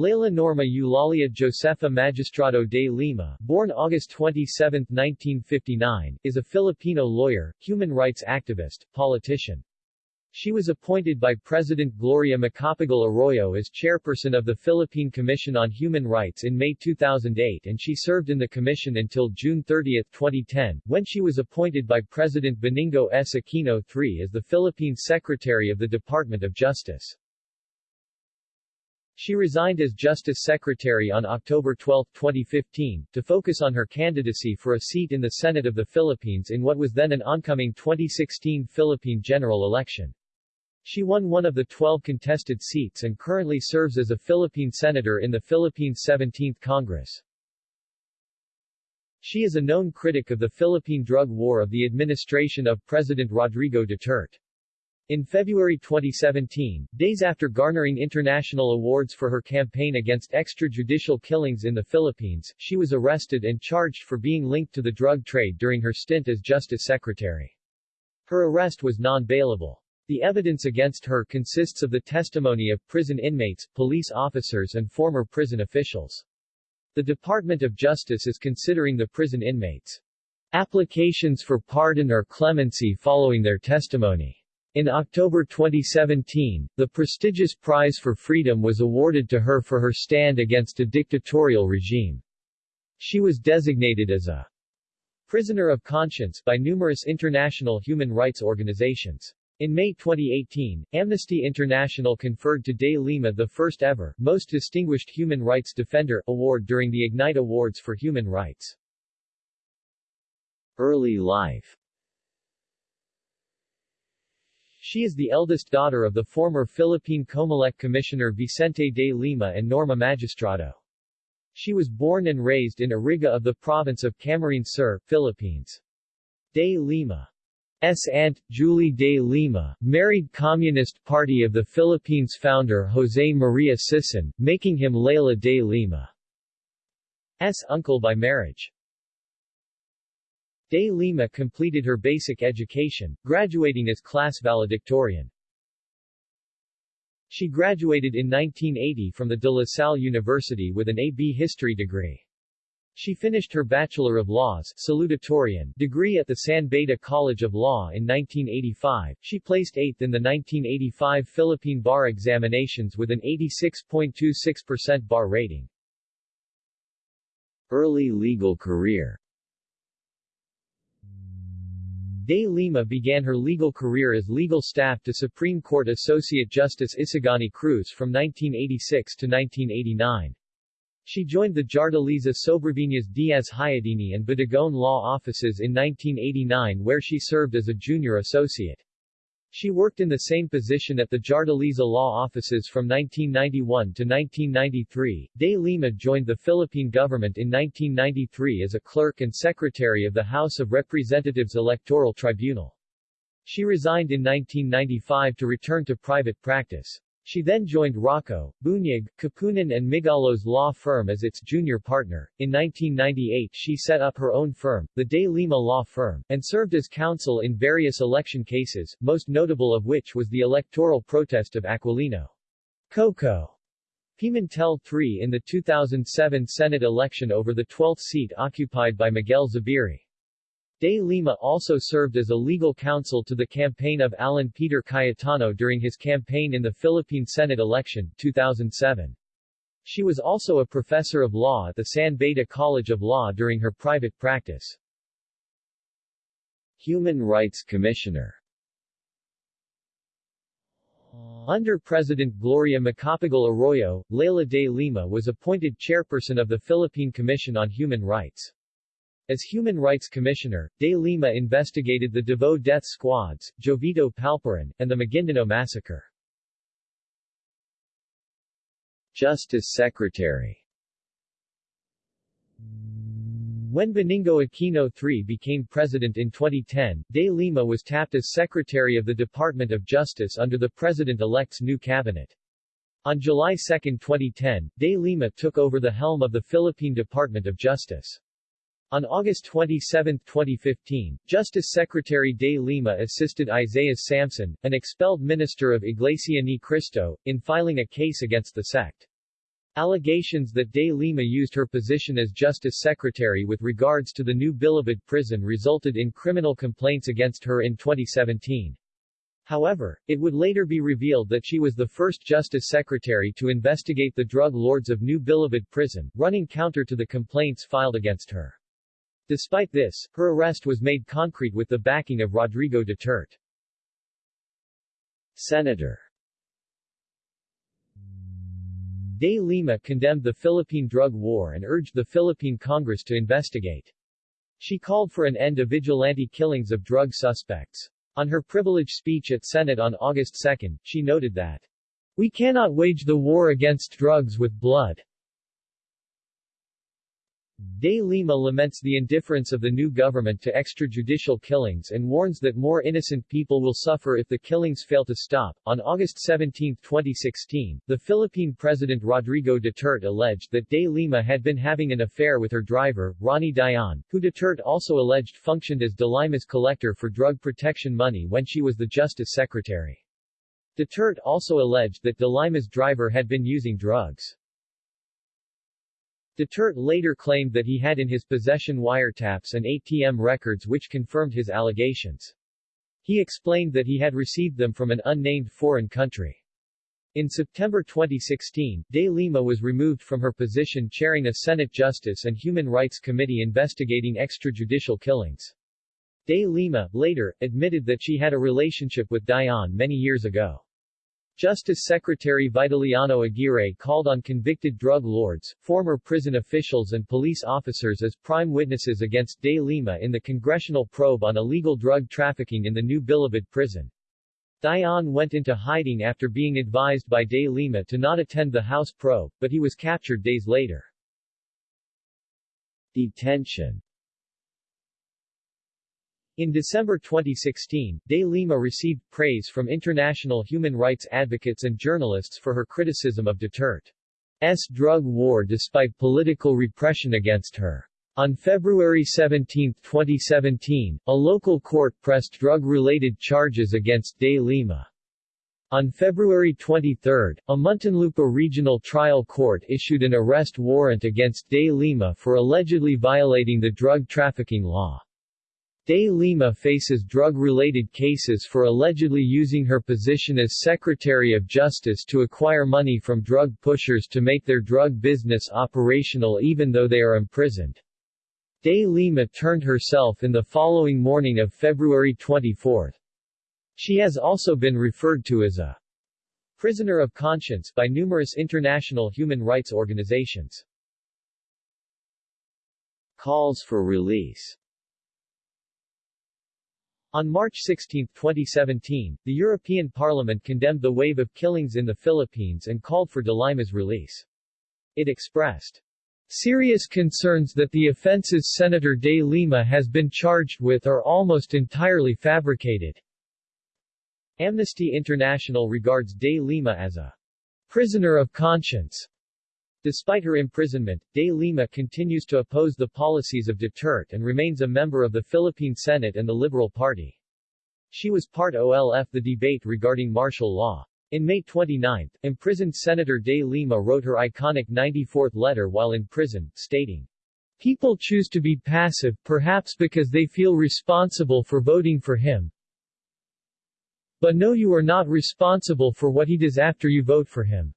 Leila Norma Eulalia Josefa Magistrado de Lima, born August 27, 1959, is a Filipino lawyer, human rights activist, politician. She was appointed by President Gloria Macapagal Arroyo as chairperson of the Philippine Commission on Human Rights in May 2008 and she served in the commission until June 30, 2010, when she was appointed by President Benigno S. Aquino III as the Philippine Secretary of the Department of Justice. She resigned as Justice Secretary on October 12, 2015, to focus on her candidacy for a seat in the Senate of the Philippines in what was then an oncoming 2016 Philippine general election. She won one of the 12 contested seats and currently serves as a Philippine senator in the Philippines 17th Congress. She is a known critic of the Philippine drug war of the administration of President Rodrigo Duterte. In February 2017, days after garnering international awards for her campaign against extrajudicial killings in the Philippines, she was arrested and charged for being linked to the drug trade during her stint as Justice Secretary. Her arrest was non-bailable. The evidence against her consists of the testimony of prison inmates, police officers and former prison officials. The Department of Justice is considering the prison inmates' applications for pardon or clemency following their testimony. In October 2017, the prestigious Prize for Freedom was awarded to her for her stand against a dictatorial regime. She was designated as a prisoner of conscience by numerous international human rights organizations. In May 2018, Amnesty International conferred to De Lima the first ever, Most Distinguished Human Rights Defender, award during the Ignite Awards for Human Rights. Early life she is the eldest daughter of the former Philippine Comelec Commissioner Vicente de Lima and Norma Magistrado. She was born and raised in Iriga of the province of Camarines Sur, Philippines. De Lima S. aunt, Julie de Lima, married Communist Party of the Philippines founder José María Sison, making him Leila de Lima's uncle by marriage. De Lima completed her basic education, graduating as class valedictorian. She graduated in 1980 from the De La Salle University with an A.B. History degree. She finished her Bachelor of Laws salutatorian degree at the San Beda College of Law in 1985. She placed 8th in the 1985 Philippine Bar Examinations with an 86.26% bar rating. Early legal career De Lima began her legal career as legal staff to Supreme Court Associate Justice Isagani Cruz from 1986 to 1989. She joined the Jardeleza Sobrevinas Diaz Hayudini and Bodegon law offices in 1989 where she served as a junior associate. She worked in the same position at the Jardeleza law offices from 1991 to 1993. De Lima joined the Philippine government in 1993 as a clerk and secretary of the House of Representatives Electoral Tribunal. She resigned in 1995 to return to private practice. She then joined Roco, Bunag, Kapunan and Migallos law firm as its junior partner. In 1998 she set up her own firm, the De Lima Law Firm, and served as counsel in various election cases, most notable of which was the electoral protest of Aquilino Koko Pimentel III in the 2007 Senate election over the 12th seat occupied by Miguel Zubiri. De Lima also served as a legal counsel to the campaign of Alan Peter Cayetano during his campaign in the Philippine Senate election 2007. She was also a professor of law at the San Beda College of Law during her private practice. Human Rights Commissioner under President Gloria Macapagal Arroyo, Leila de Lima was appointed chairperson of the Philippine Commission on Human Rights. As Human Rights Commissioner, De Lima investigated the Davao death squads, Jovito Palparan, and the Maguindanao massacre. Justice Secretary When Benigno Aquino III became president in 2010, De Lima was tapped as Secretary of the Department of Justice under the President-elect's new cabinet. On July 2, 2010, De Lima took over the helm of the Philippine Department of Justice. On August 27, 2015, Justice Secretary De Lima assisted Isaias Samson, an expelled minister of Iglesia Ni Cristo, in filing a case against the sect. Allegations that De Lima used her position as Justice Secretary with regards to the new Bilibid prison resulted in criminal complaints against her in 2017. However, it would later be revealed that she was the first Justice Secretary to investigate the drug lords of New Bilibid prison, running counter to the complaints filed against her. Despite this, her arrest was made concrete with the backing of Rodrigo Duterte. Senator De Lima condemned the Philippine drug war and urged the Philippine Congress to investigate. She called for an end to vigilante killings of drug suspects. On her privileged speech at Senate on August 2, she noted that, We cannot wage the war against drugs with blood. De Lima laments the indifference of the new government to extrajudicial killings and warns that more innocent people will suffer if the killings fail to stop. On August 17, 2016, the Philippine President Rodrigo Duterte alleged that De Lima had been having an affair with her driver, Ronnie Dayan, who Duterte also alleged functioned as De Lima's collector for drug protection money when she was the Justice Secretary. Duterte also alleged that De Lima's driver had been using drugs. Duterte later claimed that he had in his possession wiretaps and ATM records which confirmed his allegations. He explained that he had received them from an unnamed foreign country. In September 2016, De Lima was removed from her position chairing a Senate Justice and Human Rights Committee investigating extrajudicial killings. De Lima, later, admitted that she had a relationship with Dayan many years ago. Justice Secretary Vitaliano Aguirre called on convicted drug lords, former prison officials and police officers as prime witnesses against De Lima in the congressional probe on illegal drug trafficking in the new Bilibid prison. Dayan went into hiding after being advised by De Lima to not attend the House probe, but he was captured days later. Detention in December 2016, De Lima received praise from international human rights advocates and journalists for her criticism of Duterte's drug war despite political repression against her. On February 17, 2017, a local court pressed drug-related charges against De Lima. On February 23, a Muntinlupa Regional Trial Court issued an arrest warrant against De Lima for allegedly violating the drug trafficking law. De Lima faces drug-related cases for allegedly using her position as Secretary of Justice to acquire money from drug pushers to make their drug business operational even though they are imprisoned. De Lima turned herself in the following morning of February 24. She has also been referred to as a prisoner of conscience by numerous international human rights organizations. Calls for release on March 16, 2017, the European Parliament condemned the wave of killings in the Philippines and called for De Lima's release. It expressed serious concerns that the offenses Senator De Lima has been charged with are almost entirely fabricated. Amnesty International regards De Lima as a prisoner of conscience Despite her imprisonment, De Lima continues to oppose the policies of Duterte and remains a member of the Philippine Senate and the Liberal Party. She was part OLF the debate regarding martial law. In May 29, imprisoned Senator De Lima wrote her iconic 94th letter while in prison, stating, People choose to be passive, perhaps because they feel responsible for voting for him. But know you are not responsible for what he does after you vote for him.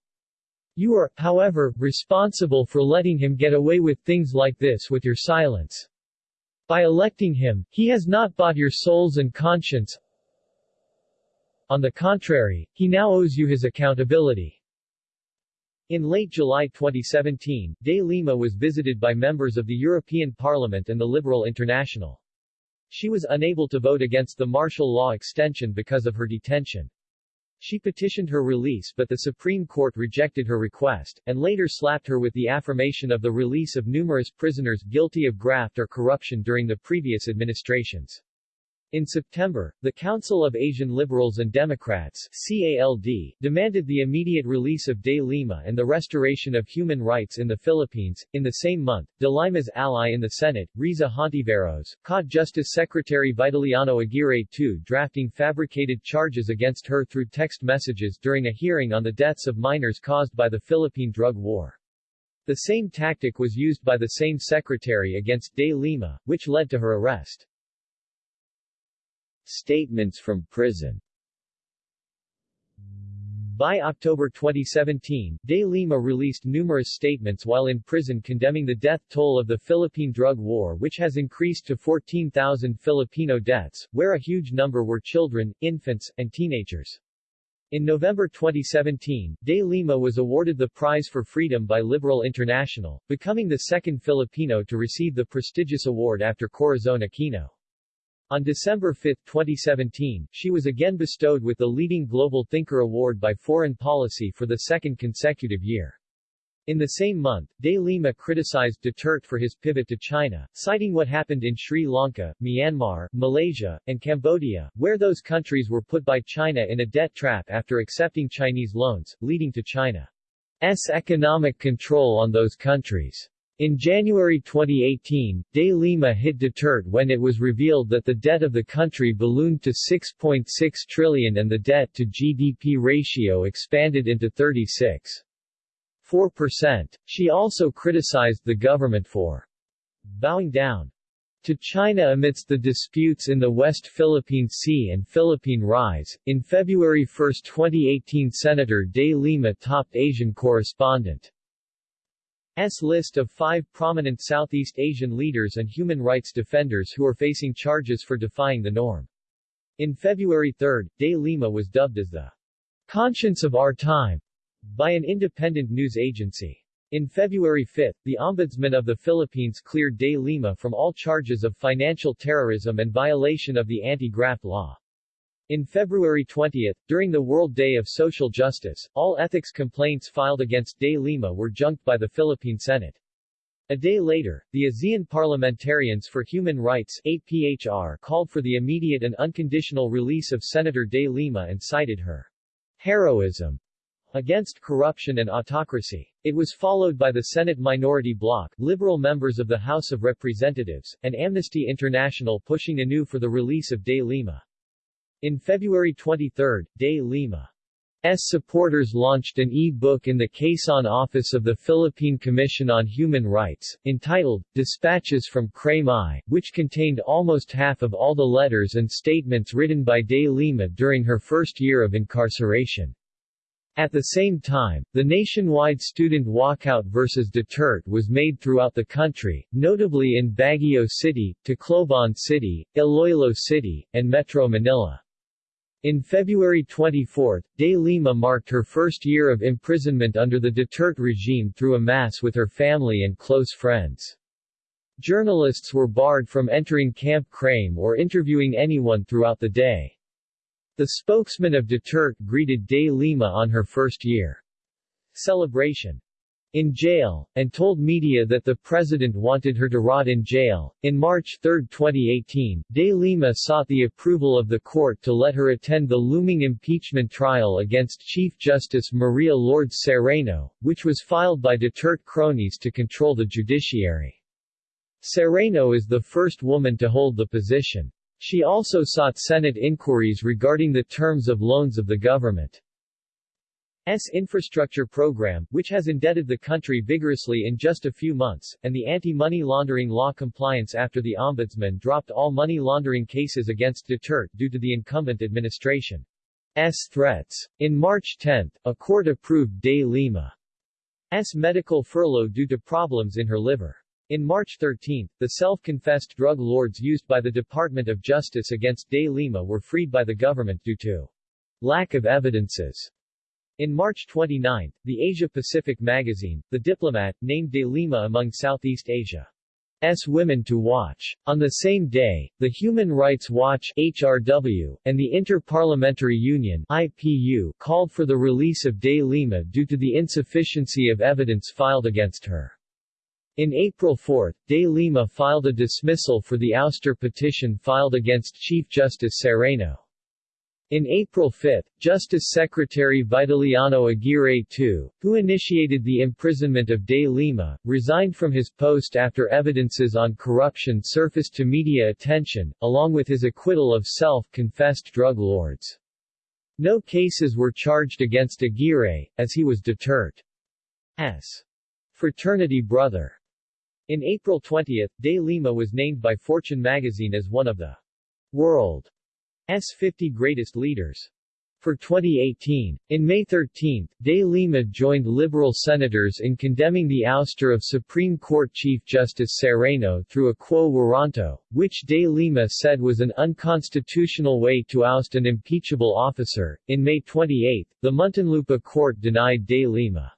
You are, however, responsible for letting him get away with things like this with your silence. By electing him, he has not bought your souls and conscience. On the contrary, he now owes you his accountability. In late July 2017, De Lima was visited by members of the European Parliament and the Liberal International. She was unable to vote against the martial law extension because of her detention. She petitioned her release but the Supreme Court rejected her request, and later slapped her with the affirmation of the release of numerous prisoners guilty of graft or corruption during the previous administrations. In September, the Council of Asian Liberals and Democrats CALD, demanded the immediate release of De Lima and the restoration of human rights in the Philippines. In the same month, De Lima's ally in the Senate, Risa Hontiveros, caught Justice Secretary Vitaliano Aguirre II drafting fabricated charges against her through text messages during a hearing on the deaths of minors caused by the Philippine drug war. The same tactic was used by the same secretary against De Lima, which led to her arrest. Statements from prison by October 2017, De Lima released numerous statements while in prison condemning the death toll of the Philippine drug war which has increased to 14,000 Filipino deaths, where a huge number were children, infants, and teenagers. In November 2017, De Lima was awarded the Prize for Freedom by Liberal International, becoming the second Filipino to receive the prestigious award after Corazon Aquino. On December 5, 2017, she was again bestowed with the Leading Global Thinker Award by Foreign Policy for the second consecutive year. In the same month, De Lima criticized Duterte for his pivot to China, citing what happened in Sri Lanka, Myanmar, Malaysia, and Cambodia, where those countries were put by China in a debt trap after accepting Chinese loans, leading to China's economic control on those countries. In January 2018, De Lima hit Duterte when it was revealed that the debt of the country ballooned to 6.6 trillion and the debt-to-GDP ratio expanded into 36.4%. She also criticized the government for bowing down to China amidst the disputes in the West Philippine Sea and Philippine Rise. In February 1, 2018 Senator De Lima topped Asian correspondent S list of five prominent Southeast Asian leaders and human rights defenders who are facing charges for defying the norm. In February 3, De Lima was dubbed as the conscience of our time by an independent news agency. In February 5, the Ombudsman of the Philippines cleared De Lima from all charges of financial terrorism and violation of the anti-graft law. In February 20, during the World Day of Social Justice, all ethics complaints filed against De Lima were junked by the Philippine Senate. A day later, the ASEAN Parliamentarians for Human Rights APHR called for the immediate and unconditional release of Senator De Lima and cited her heroism against corruption and autocracy. It was followed by the Senate minority bloc, liberal members of the House of Representatives, and Amnesty International pushing anew for the release of De Lima. In February 23, De Lima's supporters launched an e-book in the Quezon office of the Philippine Commission on Human Rights, entitled, Dispatches from Crame which contained almost half of all the letters and statements written by De Lima during her first year of incarceration. At the same time, the nationwide student walkout versus Duterte was made throughout the country, notably in Baguio City, Tacloban City, Iloilo City, and Metro Manila. In February 24, De Lima marked her first year of imprisonment under the Duterte regime through a mass with her family and close friends. Journalists were barred from entering Camp Crame or interviewing anyone throughout the day. The spokesman of Duterte greeted De Lima on her first year celebration in jail, and told media that the president wanted her to rot in jail. In March 3, 2018, De Lima sought the approval of the court to let her attend the looming impeachment trial against Chief Justice Maria Lourdes Sereno, which was filed by Duterte cronies to control the judiciary. Sereno is the first woman to hold the position. She also sought Senate inquiries regarding the terms of loans of the government. S infrastructure program, which has indebted the country vigorously in just a few months, and the anti-money laundering law compliance after the Ombudsman dropped all money laundering cases against Duterte due to the incumbent administration's threats. In March 10, a court approved De Lima's medical furlough due to problems in her liver. In March 13, the self-confessed drug lords used by the Department of Justice against De Lima were freed by the government due to lack of evidences. In March 29, the Asia-Pacific magazine, The Diplomat, named De Lima among Southeast Asia's Women to Watch. On the same day, the Human Rights Watch HRW, and the Inter-Parliamentary Union IPU, called for the release of De Lima due to the insufficiency of evidence filed against her. In April 4, De Lima filed a dismissal for the ouster petition filed against Chief Justice Sereno. In April 5, Justice Secretary Vitaliano Aguirre II, who initiated the imprisonment of De Lima, resigned from his post after evidences on corruption surfaced to media attention, along with his acquittal of self-confessed drug lords. No cases were charged against Aguirre, as he was Duterte's fraternity brother. In April 20, De Lima was named by Fortune magazine as one of the world's 50 greatest leaders for 2018. In May 13, De Lima joined Liberal senators in condemning the ouster of Supreme Court Chief Justice Sereno through a quo warranto, which De Lima said was an unconstitutional way to oust an impeachable officer. In May 28, the Muntinlupa court denied De Lima's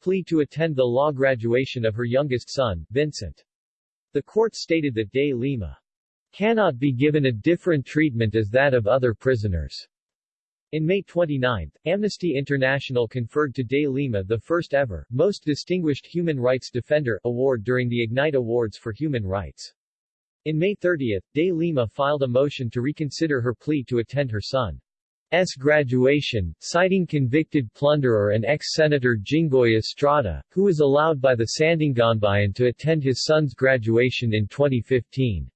plea to attend the law graduation of her youngest son, Vincent. The court stated that De Lima cannot be given a different treatment as that of other prisoners. In May 29, Amnesty International conferred to De Lima the first ever, Most Distinguished Human Rights Defender award during the Ignite Awards for Human Rights. In May 30, De Lima filed a motion to reconsider her plea to attend her son's graduation, citing convicted plunderer and ex-senator Jinggoy Estrada, who was allowed by the Sandiganbayan to attend his son's graduation in 2015.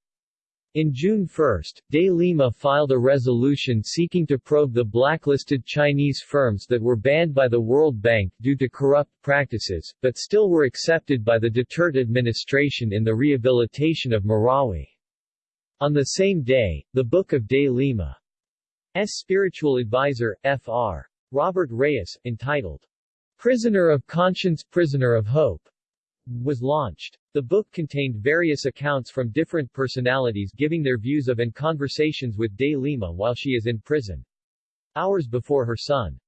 In June 1, De Lima filed a resolution seeking to probe the blacklisted Chinese firms that were banned by the World Bank due to corrupt practices, but still were accepted by the Duterte administration in the rehabilitation of Marawi. On the same day, the Book of De Lima's spiritual advisor, Fr. Robert Reyes, entitled, Prisoner of Conscience Prisoner of Hope, was launched. The book contained various accounts from different personalities giving their views of and conversations with De Lima while she is in prison. Hours before her son's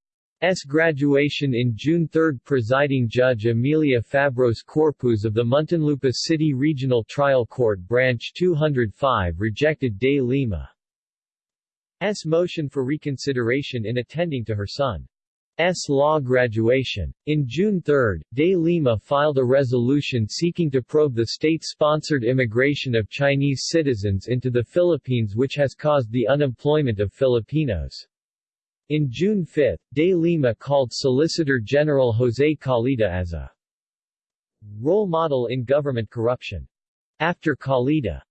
graduation in June 3 presiding judge Amelia Fabros Corpuz of the Muntinlupa City Regional Trial Court Branch 205 rejected De Lima's motion for reconsideration in attending to her son. S. law graduation. In June 3, De Lima filed a resolution seeking to probe the state-sponsored immigration of Chinese citizens into the Philippines which has caused the unemployment of Filipinos. In June 5, De Lima called Solicitor General Jose Calida as a role model in government corruption. After Calida's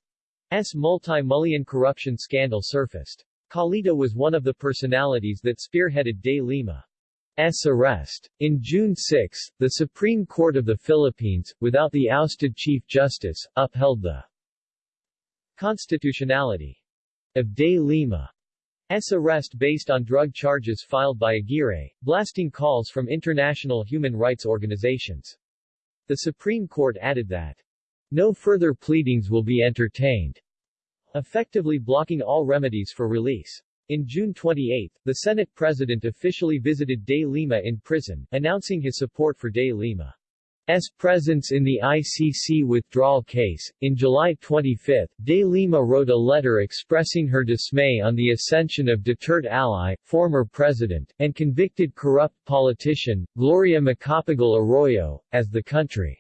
multi-million corruption scandal surfaced. Calida was one of the personalities that spearheaded De Lima. S. arrest. In June 6, the Supreme Court of the Philippines, without the ousted Chief Justice, upheld the constitutionality of De Lima's arrest based on drug charges filed by Aguirre, blasting calls from international human rights organizations. The Supreme Court added that no further pleadings will be entertained, effectively blocking all remedies for release. In June 28, the Senate President officially visited De Lima in prison, announcing his support for De Lima's presence in the ICC withdrawal case. In July 25, De Lima wrote a letter expressing her dismay on the ascension of Duterte ally, former president, and convicted corrupt politician, Gloria Macapagal Arroyo, as the country's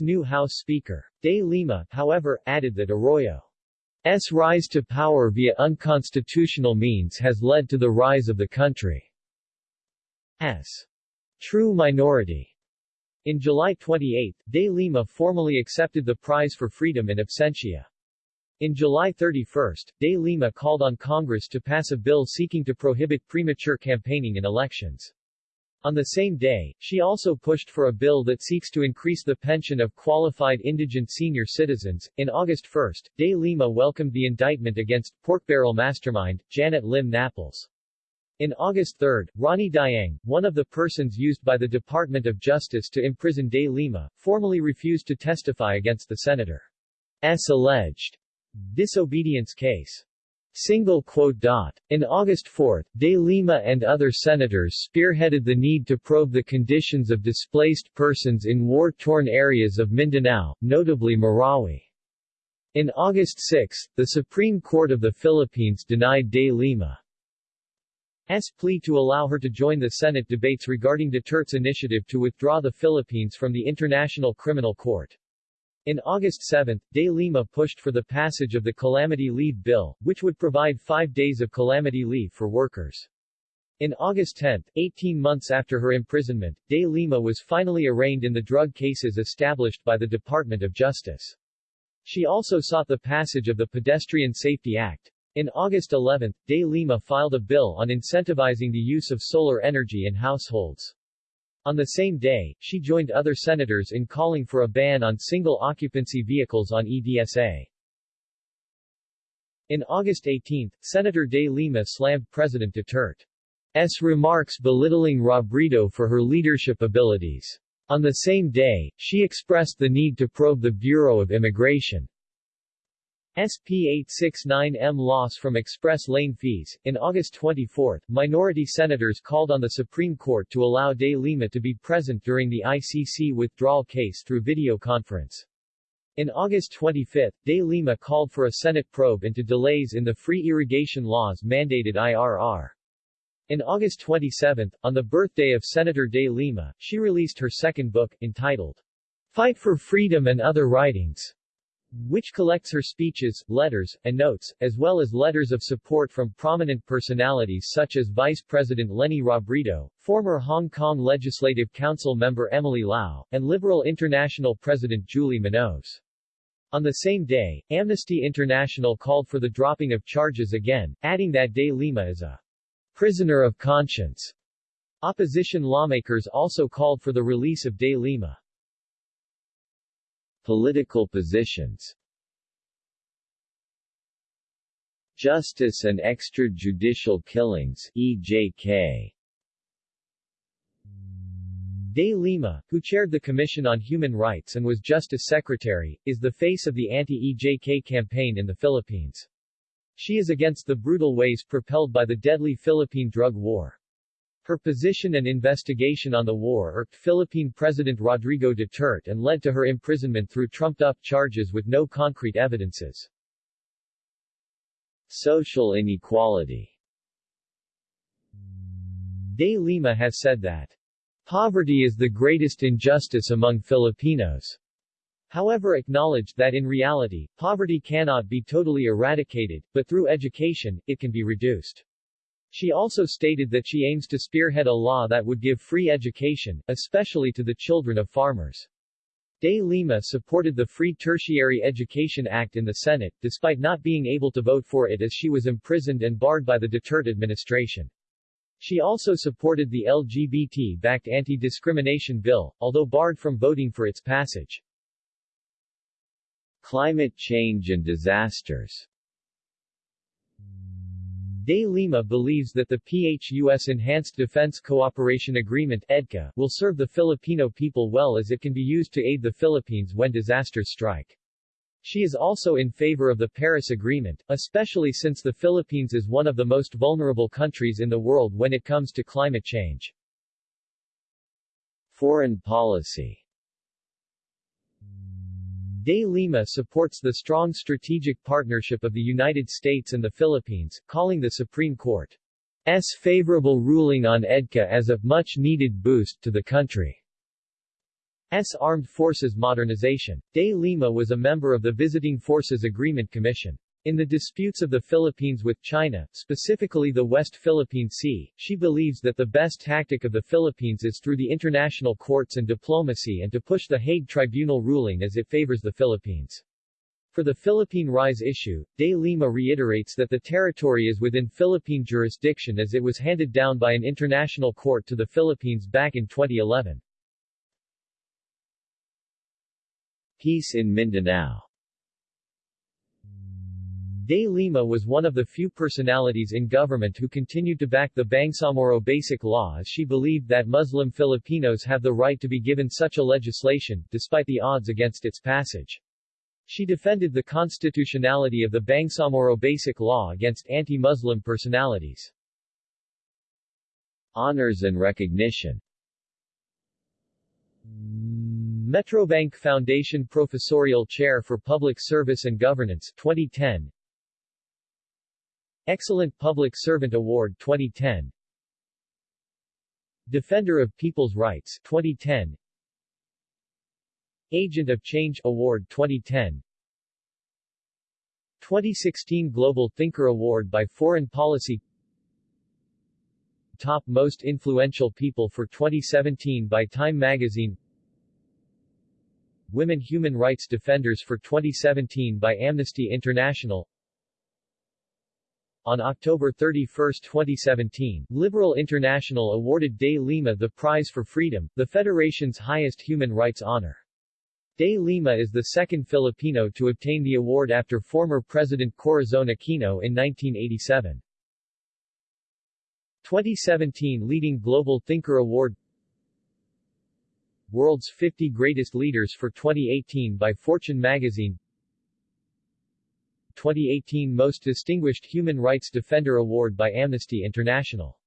new House Speaker. De Lima, however, added that Arroyo S rise to power via unconstitutional means has led to the rise of the country country's true minority. In July 28, De Lima formally accepted the Prize for Freedom in absentia. In July 31, De Lima called on Congress to pass a bill seeking to prohibit premature campaigning in elections. On the same day, she also pushed for a bill that seeks to increase the pension of qualified indigent senior citizens. In August 1, De Lima welcomed the indictment against porkbarrel mastermind, Janet Lim Napoles. In August 3, Ronnie Dayan, one of the persons used by the Department of Justice to imprison De Lima, formally refused to testify against the senator's alleged disobedience case. Single quote dot. In August 4, De Lima and other senators spearheaded the need to probe the conditions of displaced persons in war-torn areas of Mindanao, notably Marawi. In August 6, the Supreme Court of the Philippines denied De Lima's plea to allow her to join the Senate debates regarding Duterte's initiative to withdraw the Philippines from the International Criminal Court. In August 7, De Lima pushed for the passage of the Calamity Leave Bill, which would provide five days of calamity leave for workers. In August 10, 18 months after her imprisonment, De Lima was finally arraigned in the drug cases established by the Department of Justice. She also sought the passage of the Pedestrian Safety Act. In August 11, De Lima filed a bill on incentivizing the use of solar energy in households. On the same day, she joined other senators in calling for a ban on single-occupancy vehicles on EDSA. In August 18, Senator de Lima slammed President Duterte's remarks belittling Robredo for her leadership abilities. On the same day, she expressed the need to probe the Bureau of Immigration SP 869M loss from express lane fees. In August 24, minority senators called on the Supreme Court to allow De Lima to be present during the ICC withdrawal case through video conference. In August 25, De Lima called for a Senate probe into delays in the free irrigation laws mandated IRR. In August 27, on the birthday of Senator De Lima, she released her second book, entitled Fight for Freedom and Other Writings, which collects her speeches, letters, and notes, as well as letters of support from prominent personalities such as Vice President Leni Robredo, former Hong Kong Legislative Council member Emily Lau, and Liberal International President Juli Minoves. On the same day, Amnesty International called for the dropping of charges again, adding that De Lima is a prisoner of conscience. Opposition lawmakers also called for the release of De Lima. Political positions Justice and Extrajudicial Killings EJK De Lima, who chaired the Commission on Human Rights and was Justice Secretary, is the face of the anti-EJK campaign in the Philippines. She is against the brutal ways propelled by the deadly Philippine drug war. Her position and investigation on the war irked Philippine President Rodrigo Duterte and led to her imprisonment through trumped-up charges with no concrete evidences. Social inequality De Lima has said that Poverty is the greatest injustice among Filipinos. However acknowledged that in reality, poverty cannot be totally eradicated, but through education, it can be reduced. She also stated that she aims to spearhead a law that would give free education, especially to the children of farmers. De Lima supported the Free Tertiary Education Act in the Senate, despite not being able to vote for it as she was imprisoned and barred by the Duterte administration. She also supported the LGBT-backed anti-discrimination bill, although barred from voting for its passage. Climate change and disasters De Lima believes that the PHUS Enhanced Defense Cooperation Agreement EDCA, will serve the Filipino people well as it can be used to aid the Philippines when disasters strike. She is also in favor of the Paris Agreement, especially since the Philippines is one of the most vulnerable countries in the world when it comes to climate change. Foreign policy De Lima supports the strong strategic partnership of the United States and the Philippines, calling the Supreme Court's favorable ruling on EDCA as a much-needed boost to the country. S. Armed Forces Modernization. De Lima was a member of the Visiting Forces Agreement Commission. In the disputes of the Philippines with China, specifically the West Philippine Sea, she believes that the best tactic of the Philippines is through the international courts and diplomacy and to push the Hague Tribunal ruling as it favors the Philippines. For the Philippine Rise issue, De Lima reiterates that the territory is within Philippine jurisdiction as it was handed down by an international court to the Philippines back in 2011. Peace in Mindanao De Lima was one of the few personalities in government who continued to back the Bangsamoro Basic Law as she believed that Muslim Filipinos have the right to be given such a legislation, despite the odds against its passage. She defended the constitutionality of the Bangsamoro Basic Law against anti-Muslim personalities. Honors and recognition Metrobank Foundation Professorial Chair for Public Service and Governance 2010 Excellent Public Servant Award 2010 Defender of People's Rights 2010 Agent of Change Award 2010 2016 Global Thinker Award by Foreign Policy. Top Most Influential People for 2017 by Time Magazine. Women Human Rights Defenders for 2017 by Amnesty International On October 31, 2017, Liberal International awarded De Lima the Prize for Freedom, the federation's highest human rights honor. De Lima is the second Filipino to obtain the award after former President Corazon Aquino in 1987. 2017 Leading Global Thinker Award World's 50 Greatest Leaders for 2018 by Fortune magazine 2018 Most Distinguished Human Rights Defender Award by Amnesty International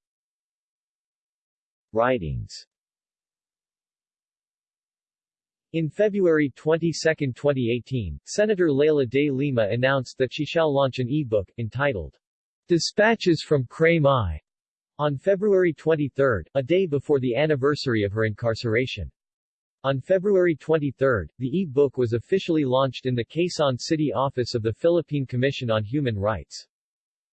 Writings in February 22, 2018, Senator Leila de Lima announced that she shall launch an e-book, entitled, Dispatches from Crame, on February 23, a day before the anniversary of her incarceration. On February 23, the e-book was officially launched in the Quezon City office of the Philippine Commission on Human Rights.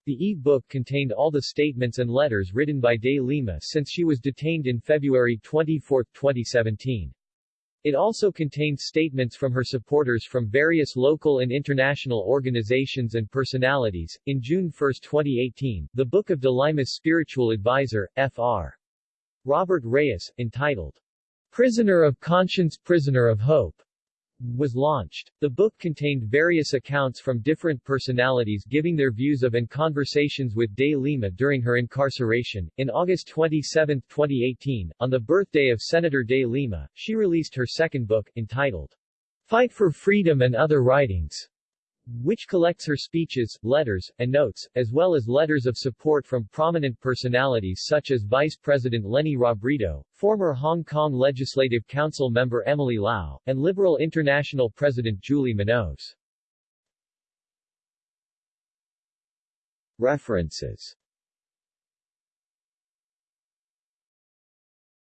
The e-book contained all the statements and letters written by De Lima since she was detained in February 24, 2017. It also contained statements from her supporters from various local and international organizations and personalities. In June 1, 2018, the Book of De Lima's spiritual advisor, Fr. Robert Reyes, entitled Prisoner of Conscience Prisoner of Hope, was launched. The book contained various accounts from different personalities giving their views of and conversations with De Lima during her incarceration. In August 27, 2018, on the birthday of Senator De Lima, she released her second book, entitled Fight for Freedom and Other Writings which collects her speeches, letters, and notes, as well as letters of support from prominent personalities such as Vice President Leni Robredo, former Hong Kong Legislative Council member Emily Lau, and Liberal International President Juli Minoves. References